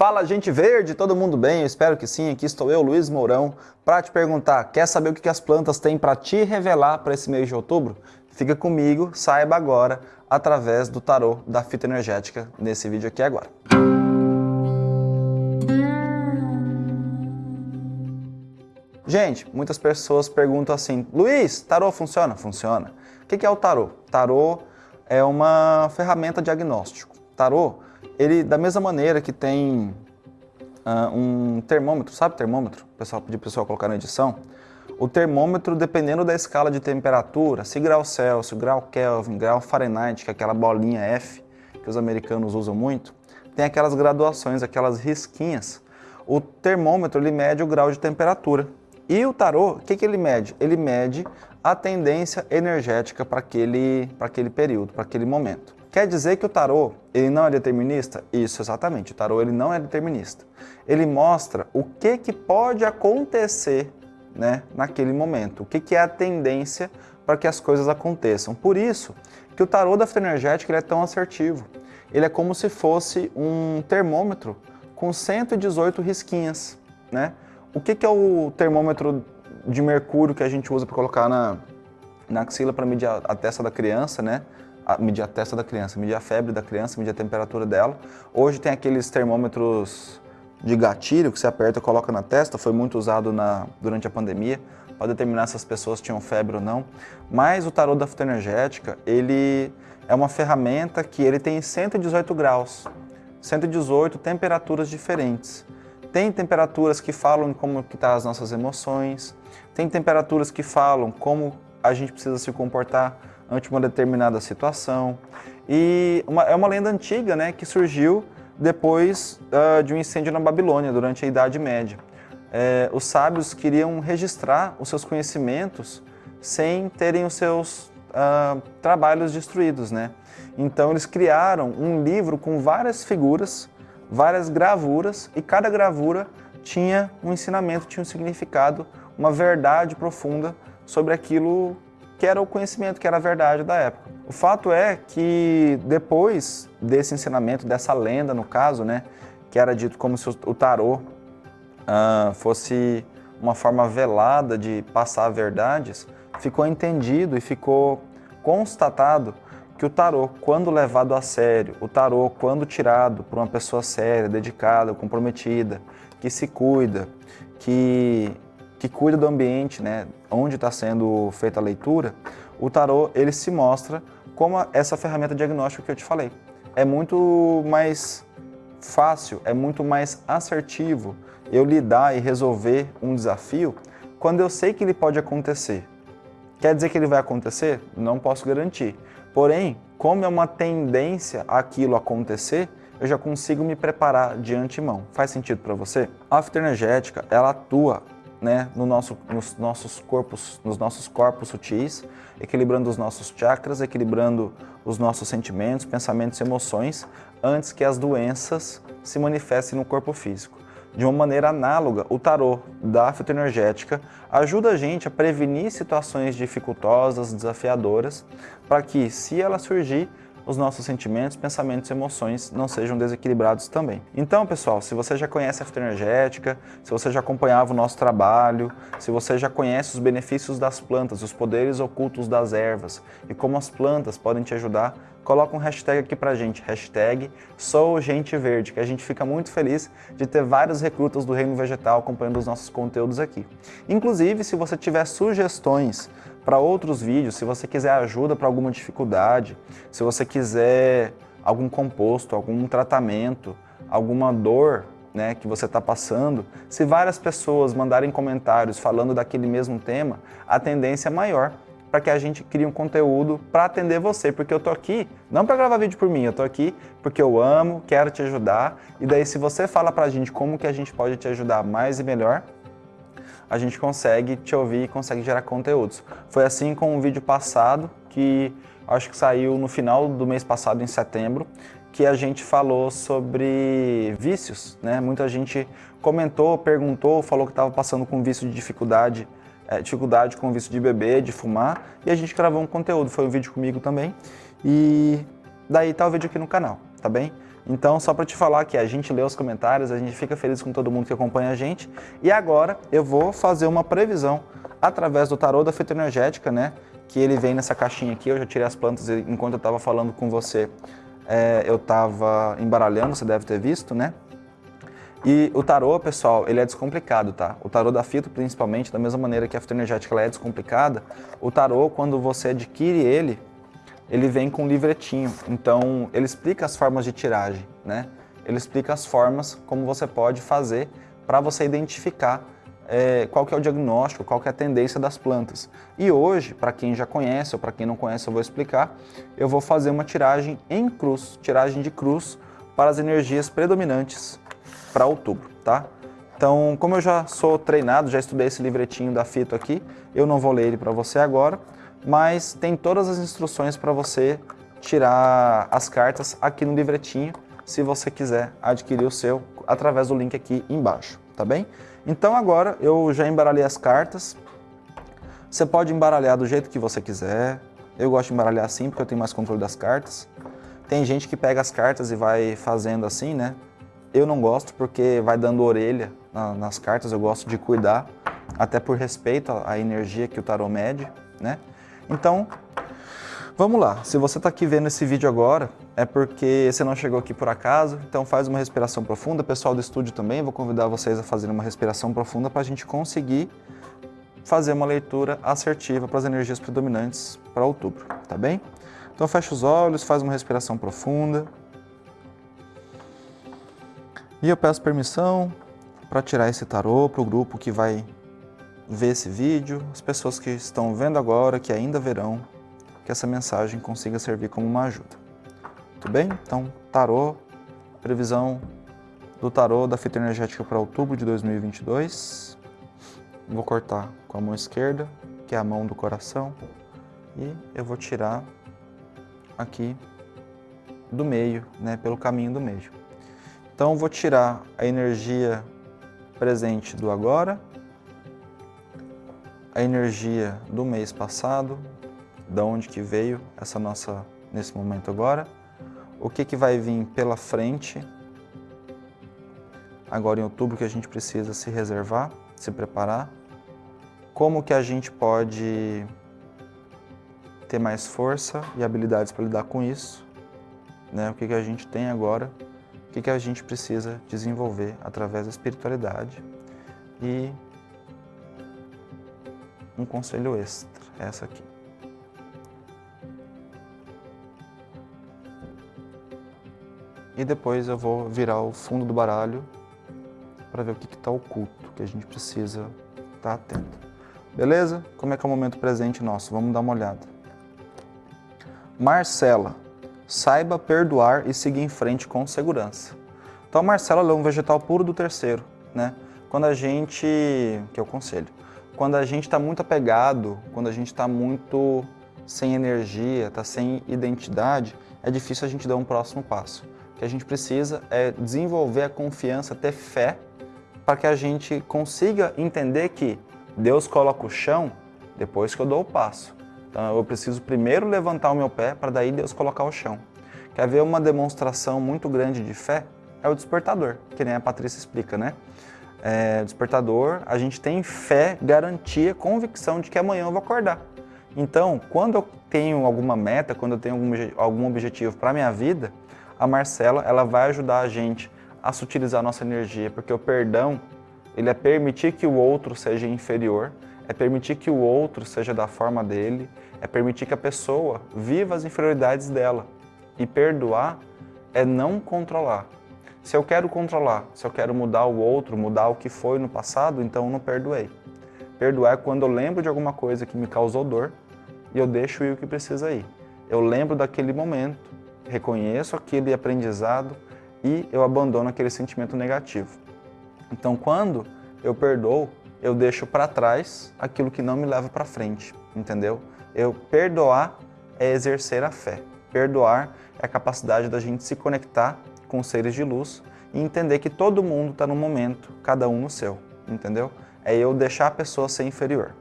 Fala gente verde, todo mundo bem? Eu espero que sim, aqui estou eu, Luiz Mourão, para te perguntar, quer saber o que as plantas têm para te revelar para esse mês de outubro? Fica comigo, saiba agora, através do tarô da fita energética, nesse vídeo aqui agora. Gente, muitas pessoas perguntam assim, Luiz, tarô funciona? Funciona. O que é o tarô? Tarô é uma ferramenta diagnóstico. Tarô, ele da mesma maneira que tem uh, um termômetro, sabe termômetro? O pessoal pediu pessoal colocar na edição. O termômetro, dependendo da escala de temperatura, se grau Celsius, grau Kelvin, grau Fahrenheit, que é aquela bolinha F que os americanos usam muito, tem aquelas graduações, aquelas risquinhas. O termômetro ele mede o grau de temperatura. E o tarô, o que, que ele mede? Ele mede a tendência energética para aquele, aquele período, para aquele momento. Quer dizer que o tarô ele não é determinista? Isso, exatamente. O tarô ele não é determinista. Ele mostra o que, que pode acontecer né, naquele momento, o que, que é a tendência para que as coisas aconteçam. Por isso que o tarô da energética ele é tão assertivo. Ele é como se fosse um termômetro com 118 risquinhas. Né? O que, que é o termômetro de mercúrio que a gente usa para colocar na, na axila para medir a, a testa da criança, né? Medir a testa da criança, medir a febre da criança, medir a temperatura dela. Hoje tem aqueles termômetros de gatilho que você aperta e coloca na testa, foi muito usado na, durante a pandemia para determinar se as pessoas tinham febre ou não. Mas o tarô da fitoenergética, ele é uma ferramenta que ele tem 118 graus, 118 temperaturas diferentes. Tem temperaturas que falam como que tá as nossas emoções, tem temperaturas que falam como a gente precisa se comportar ante uma determinada situação. E uma, é uma lenda antiga né, que surgiu depois uh, de um incêndio na Babilônia, durante a Idade Média. É, os sábios queriam registrar os seus conhecimentos sem terem os seus uh, trabalhos destruídos. Né? Então eles criaram um livro com várias figuras várias gravuras e cada gravura tinha um ensinamento, tinha um significado, uma verdade profunda sobre aquilo que era o conhecimento, que era a verdade da época. O fato é que depois desse ensinamento, dessa lenda no caso, né, que era dito como se o tarô uh, fosse uma forma velada de passar verdades, ficou entendido e ficou constatado que o tarô, quando levado a sério, o tarô, quando tirado por uma pessoa séria, dedicada, comprometida, que se cuida, que, que cuida do ambiente, né, onde está sendo feita a leitura, o tarô ele se mostra como essa ferramenta diagnóstica que eu te falei. É muito mais fácil, é muito mais assertivo eu lidar e resolver um desafio quando eu sei que ele pode acontecer. Quer dizer que ele vai acontecer? Não posso garantir. Porém, como é uma tendência aquilo acontecer, eu já consigo me preparar de antemão. Faz sentido para você? A fitoenergética, ela atua né, no nosso, nos nossos corpos, nos nossos corpos sutis, equilibrando os nossos chakras, equilibrando os nossos sentimentos, pensamentos e emoções, antes que as doenças se manifestem no corpo físico. De uma maneira análoga, o tarô da fitoenergética ajuda a gente a prevenir situações dificultosas, desafiadoras, para que, se ela surgir, os nossos sentimentos, pensamentos e emoções não sejam desequilibrados também. Então, pessoal, se você já conhece a fitoenergética, se você já acompanhava o nosso trabalho, se você já conhece os benefícios das plantas, os poderes ocultos das ervas e como as plantas podem te ajudar, coloca um hashtag aqui pra gente, hashtag SouGenteVerde, que a gente fica muito feliz de ter vários recrutas do reino vegetal acompanhando os nossos conteúdos aqui. Inclusive, se você tiver sugestões para outros vídeos, se você quiser ajuda para alguma dificuldade, se você quiser algum composto, algum tratamento, alguma dor né, que você está passando, se várias pessoas mandarem comentários falando daquele mesmo tema, a tendência é maior para que a gente crie um conteúdo para atender você, porque eu tô aqui não para gravar vídeo por mim, eu tô aqui porque eu amo, quero te ajudar, e daí se você fala para a gente como que a gente pode te ajudar mais e melhor, a gente consegue te ouvir e consegue gerar conteúdos. Foi assim com o vídeo passado, que acho que saiu no final do mês passado, em setembro, que a gente falou sobre vícios, né? Muita gente comentou, perguntou, falou que estava passando com vício de dificuldade é, dificuldade com vício de beber, de fumar, e a gente gravou um conteúdo, foi um vídeo comigo também, e daí tá o vídeo aqui no canal, tá bem? Então, só para te falar que a gente lê os comentários, a gente fica feliz com todo mundo que acompanha a gente. E agora eu vou fazer uma previsão através do tarô da fitoenergética, né? Que ele vem nessa caixinha aqui, eu já tirei as plantas enquanto eu estava falando com você. É, eu estava embaralhando, você deve ter visto, né? E o tarô, pessoal, ele é descomplicado, tá? O tarô da fito, principalmente, da mesma maneira que a fitoenergética ela é descomplicada, o tarô, quando você adquire ele, ele vem com um livretinho. Então, ele explica as formas de tiragem, né? Ele explica as formas como você pode fazer para você identificar é, qual que é o diagnóstico, qual que é a tendência das plantas. E hoje, para quem já conhece ou para quem não conhece, eu vou explicar, eu vou fazer uma tiragem em cruz, tiragem de cruz para as energias predominantes para outubro, tá? Então, como eu já sou treinado, já estudei esse livretinho da Fito aqui, eu não vou ler ele para você agora, mas tem todas as instruções para você tirar as cartas aqui no livretinho, se você quiser adquirir o seu através do link aqui embaixo, tá bem? Então agora eu já embaralhei as cartas, você pode embaralhar do jeito que você quiser, eu gosto de embaralhar assim porque eu tenho mais controle das cartas. Tem gente que pega as cartas e vai fazendo assim, né? Eu não gosto porque vai dando orelha nas cartas, eu gosto de cuidar, até por respeito à energia que o tarô mede, né? Então, vamos lá. Se você está aqui vendo esse vídeo agora, é porque você não chegou aqui por acaso, então faz uma respiração profunda. Pessoal do estúdio também, vou convidar vocês a fazerem uma respiração profunda para a gente conseguir fazer uma leitura assertiva para as energias predominantes para outubro, tá bem? Então fecha os olhos, faz uma respiração profunda. E eu peço permissão para tirar esse tarô para o grupo que vai ver esse vídeo, as pessoas que estão vendo agora, que ainda verão, que essa mensagem consiga servir como uma ajuda. Tudo bem? Então, tarô, previsão do tarô da fita energética para outubro de 2022. Vou cortar com a mão esquerda, que é a mão do coração, e eu vou tirar aqui do meio, né, pelo caminho do meio. Então, vou tirar a energia presente do agora, a energia do mês passado, da onde que veio essa nossa nesse momento agora, o que que vai vir pela frente? Agora em outubro que a gente precisa se reservar, se preparar, como que a gente pode ter mais força e habilidades para lidar com isso, né? o que que a gente tem agora? O que, que a gente precisa desenvolver através da espiritualidade? E um conselho extra, essa aqui. E depois eu vou virar o fundo do baralho para ver o que está oculto, que a gente precisa estar tá atento. Beleza? Como é que é o momento presente nosso? Vamos dar uma olhada. Marcela, saiba perdoar e seguir em frente com segurança. Então a Marcela é um vegetal puro do terceiro, né? Quando a gente, que é o conselho, quando a gente está muito apegado, quando a gente está muito sem energia, está sem identidade, é difícil a gente dar um próximo passo. O que a gente precisa é desenvolver a confiança, ter fé, para que a gente consiga entender que Deus coloca o chão depois que eu dou o passo. Então eu preciso primeiro levantar o meu pé para daí Deus colocar o chão. Quer ver uma demonstração muito grande de fé? É o despertador, que nem a Patrícia explica, né? É, despertador, a gente tem fé, garantia, convicção de que amanhã eu vou acordar. Então, quando eu tenho alguma meta, quando eu tenho algum, algum objetivo para minha vida, a Marcela ela vai ajudar a gente a sutilizar a nossa energia, porque o perdão ele é permitir que o outro seja inferior, é permitir que o outro seja da forma dele, é permitir que a pessoa viva as inferioridades dela. E perdoar é não controlar. Se eu quero controlar, se eu quero mudar o outro, mudar o que foi no passado, então eu não perdoei. Perdoar é quando eu lembro de alguma coisa que me causou dor e eu deixo ir o que precisa ir. Eu lembro daquele momento, reconheço aquele aprendizado e eu abandono aquele sentimento negativo. Então, quando eu perdoo, eu deixo para trás aquilo que não me leva para frente, entendeu? Eu perdoar é exercer a fé. Perdoar é a capacidade da gente se conectar com seres de luz e entender que todo mundo está no momento, cada um no seu, entendeu? É eu deixar a pessoa ser inferior.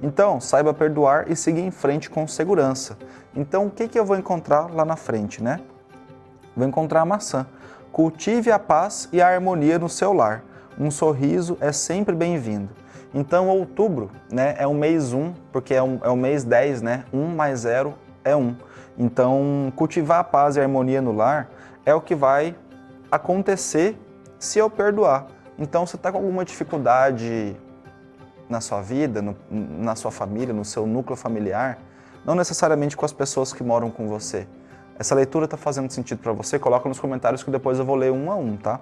Então, saiba perdoar e seguir em frente com segurança. Então, o que, que eu vou encontrar lá na frente, né? Vou encontrar a maçã. Cultive a paz e a harmonia no seu lar. Um sorriso é sempre bem-vindo. Então, outubro né, é o mês 1, porque é, um, é o mês 10, né? 1 mais 0 é 1. Então, cultivar a paz e a harmonia no lar é o que vai acontecer se eu perdoar. Então, você está com alguma dificuldade na sua vida, no, na sua família, no seu núcleo familiar, não necessariamente com as pessoas que moram com você, essa leitura está fazendo sentido para você? Coloca nos comentários que depois eu vou ler um a um, tá?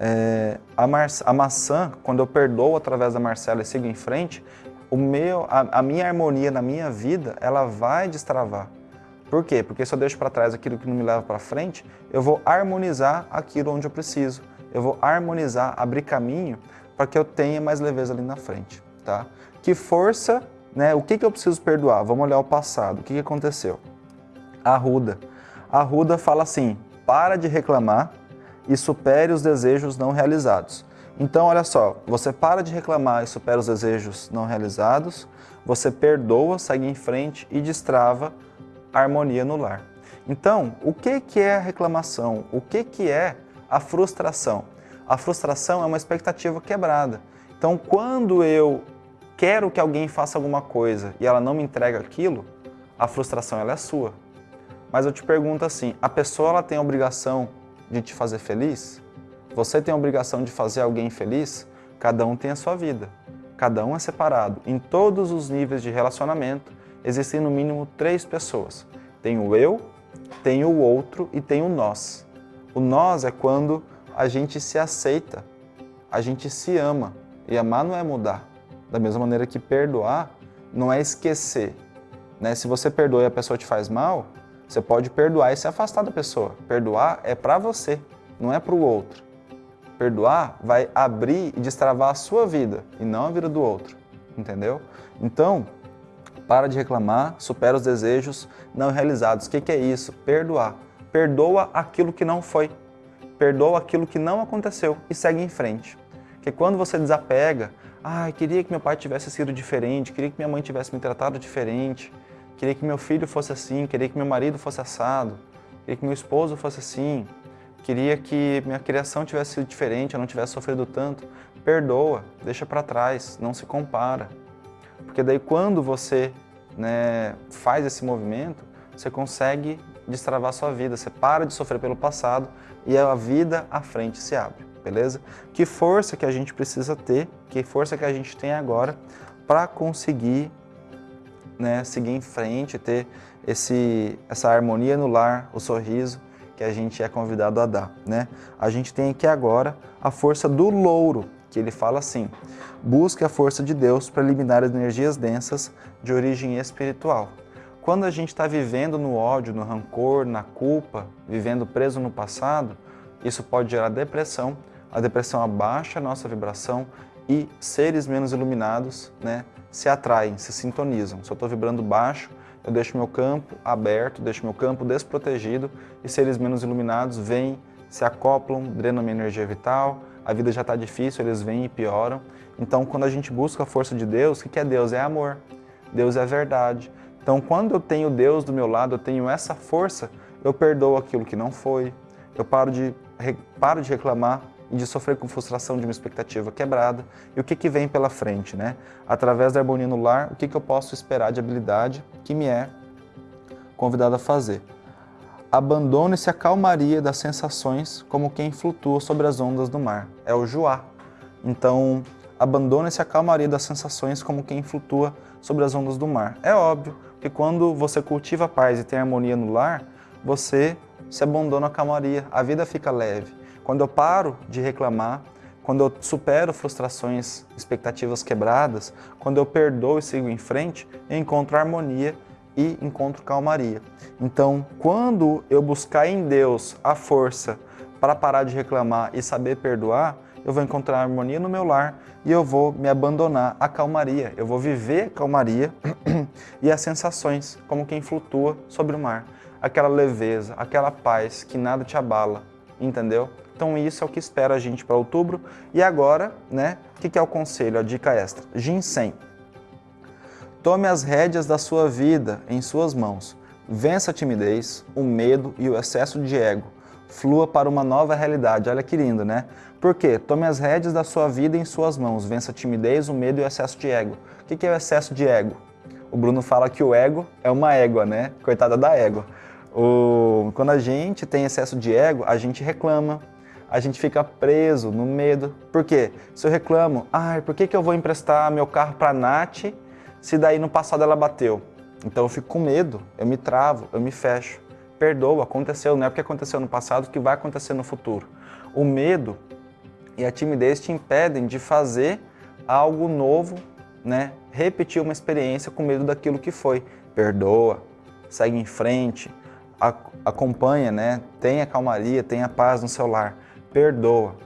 É, a, a, maçã, quando eu perdoo através da Marcela e sigo em frente, o meu, a, a minha harmonia na minha vida, ela vai destravar. Por quê? Porque se eu deixo para trás aquilo que não me leva para frente, eu vou harmonizar aquilo onde eu preciso. Eu vou harmonizar, abrir caminho para que eu tenha mais leveza ali na frente, tá? Que força, né? O que, que eu preciso perdoar? Vamos olhar o passado. O que, que aconteceu? Arruda. Arruda fala assim, para de reclamar e supere os desejos não realizados. Então, olha só, você para de reclamar e supera os desejos não realizados, você perdoa, segue em frente e destrava a harmonia no lar. Então, o que, que é a reclamação? O que, que é a frustração? A frustração é uma expectativa quebrada. Então, quando eu quero que alguém faça alguma coisa e ela não me entrega aquilo, a frustração ela é sua. Mas eu te pergunto assim, a pessoa ela tem a obrigação de te fazer feliz? Você tem a obrigação de fazer alguém feliz? Cada um tem a sua vida. Cada um é separado. Em todos os níveis de relacionamento, existem no mínimo três pessoas. Tem o eu, tem o outro e tem o nós. O nós é quando a gente se aceita, a gente se ama. E amar não é mudar. Da mesma maneira que perdoar não é esquecer. Né? Se você perdoa e a pessoa te faz mal, você pode perdoar e se afastar da pessoa. Perdoar é para você, não é para o outro. Perdoar vai abrir e destravar a sua vida e não a vida do outro, entendeu? Então, para de reclamar, supera os desejos não realizados. O que, que é isso? Perdoar. Perdoa aquilo que não foi. Perdoa aquilo que não aconteceu e segue em frente. Porque quando você desapega, ah, queria que meu pai tivesse sido diferente, queria que minha mãe tivesse me tratado diferente, Queria que meu filho fosse assim, queria que meu marido fosse assado, queria que meu esposo fosse assim, queria que minha criação tivesse sido diferente, eu não tivesse sofrido tanto. Perdoa, deixa para trás, não se compara. Porque daí quando você né, faz esse movimento, você consegue destravar sua vida, você para de sofrer pelo passado e a vida à frente se abre, beleza? Que força que a gente precisa ter, que força que a gente tem agora para conseguir né, seguir em frente, ter esse, essa harmonia no lar, o sorriso que a gente é convidado a dar. Né? A gente tem aqui agora a força do louro, que ele fala assim, busque a força de Deus para eliminar as energias densas de origem espiritual. Quando a gente está vivendo no ódio, no rancor, na culpa, vivendo preso no passado, isso pode gerar depressão. A depressão abaixa a nossa vibração e seres menos iluminados né, se atraem, se sintonizam. Se eu estou vibrando baixo, eu deixo meu campo aberto, deixo meu campo desprotegido e seres menos iluminados vêm, se acoplam, drenam minha energia vital, a vida já está difícil, eles vêm e pioram. Então, quando a gente busca a força de Deus, o que é Deus? É amor. Deus é verdade. Então, quando eu tenho Deus do meu lado, eu tenho essa força, eu perdoo aquilo que não foi, eu paro de, paro de reclamar, e de sofrer com frustração de uma expectativa quebrada. E o que, que vem pela frente, né? Através da harmonia no lar, o que, que eu posso esperar de habilidade que me é convidado a fazer? Abandone-se a calmaria das sensações como quem flutua sobre as ondas do mar. É o Joá. Então, abandone-se a calmaria das sensações como quem flutua sobre as ondas do mar. É óbvio que quando você cultiva a paz e tem harmonia no lar, você se abandona a calmaria, a vida fica leve. Quando eu paro de reclamar, quando eu supero frustrações, expectativas quebradas, quando eu perdoo e sigo em frente, eu encontro harmonia e encontro calmaria. Então, quando eu buscar em Deus a força para parar de reclamar e saber perdoar, eu vou encontrar harmonia no meu lar e eu vou me abandonar à calmaria. Eu vou viver a calmaria e as sensações, como quem flutua sobre o mar. Aquela leveza, aquela paz que nada te abala, entendeu? Então isso é o que espera a gente para outubro. E agora, né, o que, que é o conselho, a dica extra? Ginseng. Tome as rédeas da sua vida em suas mãos. Vença a timidez, o medo e o excesso de ego. flua para uma nova realidade. Olha que lindo, né? Por quê? Tome as rédeas da sua vida em suas mãos, vença a timidez, o medo e o excesso de ego. O que é o excesso de ego? O Bruno fala que o ego é uma égua, né? Coitada da égua. O... Quando a gente tem excesso de ego, a gente reclama, a gente fica preso no medo. Por quê? Se eu reclamo, ai, por que, que eu vou emprestar meu carro para a Nath se daí no passado ela bateu? Então eu fico com medo, eu me travo, eu me fecho. Perdoa, aconteceu, não é porque aconteceu no passado que vai acontecer no futuro. O medo e a timidez te impedem de fazer algo novo, né? repetir uma experiência com medo daquilo que foi. Perdoa, segue em frente, acompanha, né? tenha calmaria, tenha paz no seu lar, perdoa.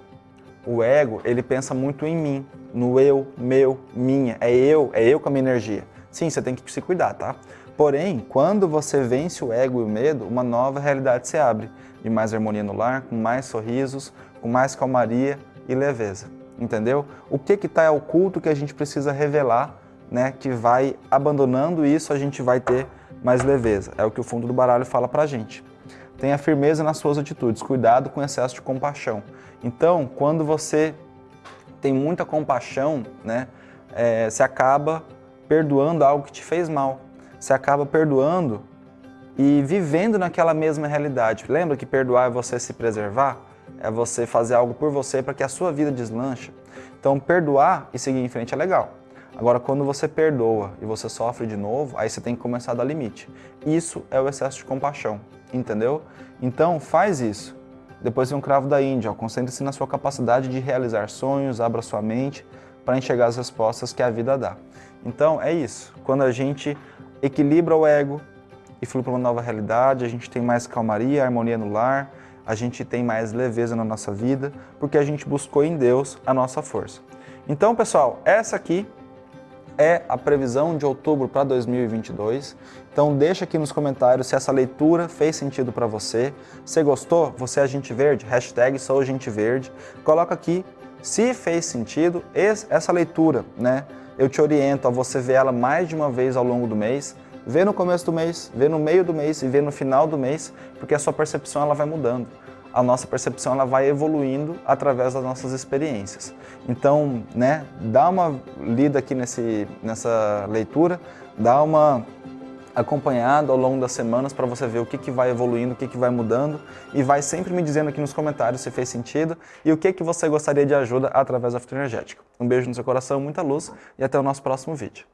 O ego, ele pensa muito em mim, no eu, meu, minha, é eu, é eu com a minha energia. Sim, você tem que se cuidar, tá? Porém, quando você vence o ego e o medo, uma nova realidade se abre, de mais harmonia no lar, com mais sorrisos, com mais calmaria e leveza, entendeu? O que que está oculto que a gente precisa revelar, né, que vai abandonando isso, a gente vai ter mais leveza. É o que o fundo do baralho fala pra gente. Tenha firmeza nas suas atitudes, cuidado com excesso de compaixão. Então, quando você tem muita compaixão, né, é, você acaba perdoando algo que te fez mal. Você acaba perdoando e vivendo naquela mesma realidade. Lembra que perdoar é você se preservar? É você fazer algo por você para que a sua vida deslanche. Então, perdoar e seguir em frente é legal. Agora, quando você perdoa e você sofre de novo, aí você tem que começar a dar limite. Isso é o excesso de compaixão, entendeu? Então, faz isso. Depois vem um cravo da Índia, concentre-se na sua capacidade de realizar sonhos, abra sua mente para enxergar as respostas que a vida dá. Então, é isso. Quando a gente equilibra o ego e flui para uma nova realidade, a gente tem mais calmaria, harmonia no lar, a gente tem mais leveza na nossa vida, porque a gente buscou em Deus a nossa força. Então, pessoal, essa aqui é a previsão de outubro para 2022. Então deixa aqui nos comentários se essa leitura fez sentido para você. Se gostou, você é gente verde, hashtag sou gente verde. Coloca aqui se fez sentido essa leitura, né? Eu te oriento a você ver ela mais de uma vez ao longo do mês, ver no começo do mês, ver no meio do mês e ver no final do mês, porque a sua percepção ela vai mudando a nossa percepção ela vai evoluindo através das nossas experiências. Então, né, dá uma lida aqui nesse, nessa leitura, dá uma acompanhada ao longo das semanas para você ver o que, que vai evoluindo, o que, que vai mudando e vai sempre me dizendo aqui nos comentários se fez sentido e o que, que você gostaria de ajuda através da Fitoenergética. Um beijo no seu coração, muita luz e até o nosso próximo vídeo.